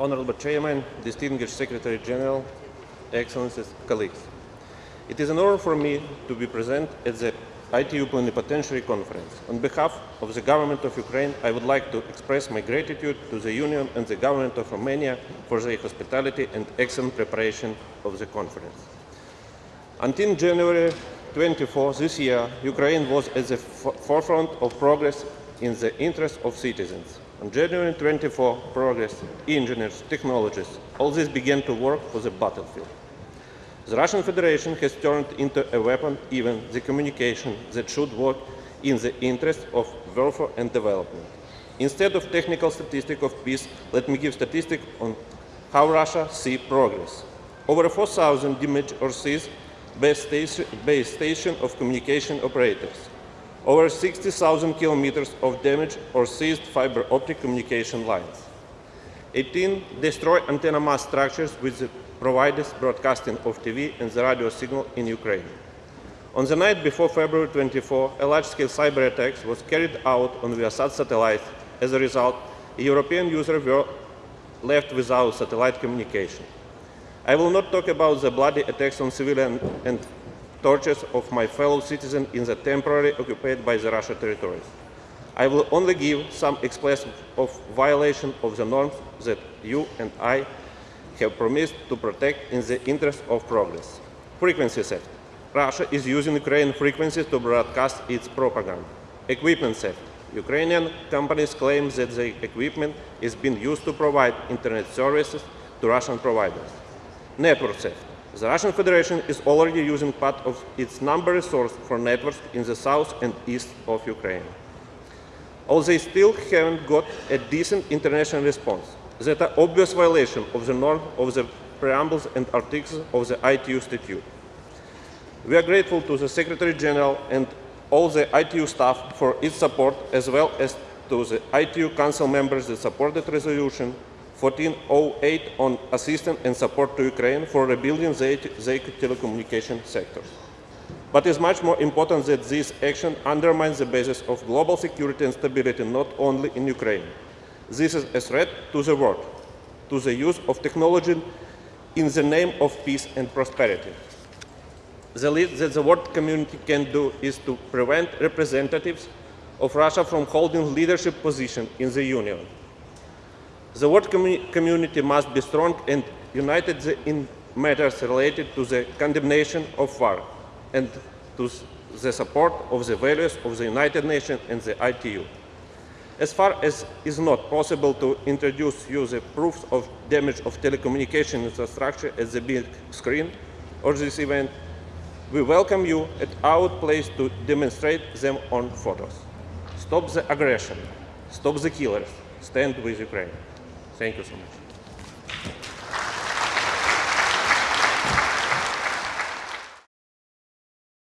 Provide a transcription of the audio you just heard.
Honorable Chairman, distinguished Secretary General, Excellencies, colleagues. It is an honor for me to be present at the ITU Plenipotentiary Conference. On behalf of the government of Ukraine, I would like to express my gratitude to the Union and the government of Romania for their hospitality and excellent preparation of the conference. Until January 24 this year, Ukraine was at the forefront of progress in the interest of citizens. On January 24, progress, engineers, technologists, all this began to work for the battlefield. The Russian Federation has turned into a weapon even the communication that should work in the interest of welfare and development. Instead of technical statistic of peace, let me give statistic on how Russia see progress. Over 4,000 damaged or station, base station of communication operators over 60,000 kilometers of damaged or seized fiber optic communication lines. 18 destroy antenna mast structures with the providers broadcasting of TV and the radio signal in Ukraine. On the night before February 24, a large-scale cyber attack was carried out on Viasat satellite. As a result, European users were left without satellite communication. I will not talk about the bloody attacks on civilian and tortures of my fellow citizens in the temporarily occupied by the Russia territories. I will only give some expression of violation of the norms that you and I have promised to protect in the interest of progress. Frequency theft. Russia is using Ukrainian frequencies to broadcast its propaganda. Equipment theft. Ukrainian companies claim that the equipment is being used to provide internet services to Russian providers. Network theft. The Russian Federation is already using part of its number resource for networks in the south and east of Ukraine. Although they still haven't got a decent international response, that are obvious violation of the norm of the preambles and articles of the ITU statute. We are grateful to the Secretary General and all the ITU staff for its support, as well as to the ITU Council members that supported resolution 1408 on assistance and support to Ukraine for rebuilding the, the telecommunication sector. But it's much more important that this action undermines the basis of global security and stability not only in Ukraine. This is a threat to the world, to the use of technology in the name of peace and prosperity. The least that the world community can do is to prevent representatives of Russia from holding leadership position in the Union. The world community must be strong and united in matters related to the condemnation of war and to the support of the values of the United Nations and the ITU. As far as is not possible to introduce you the proofs of damage of telecommunication infrastructure at the big screen or this event, we welcome you at our place to demonstrate them on photos. Stop the aggression. Stop the killers. Stand with Ukraine. Thank you so much.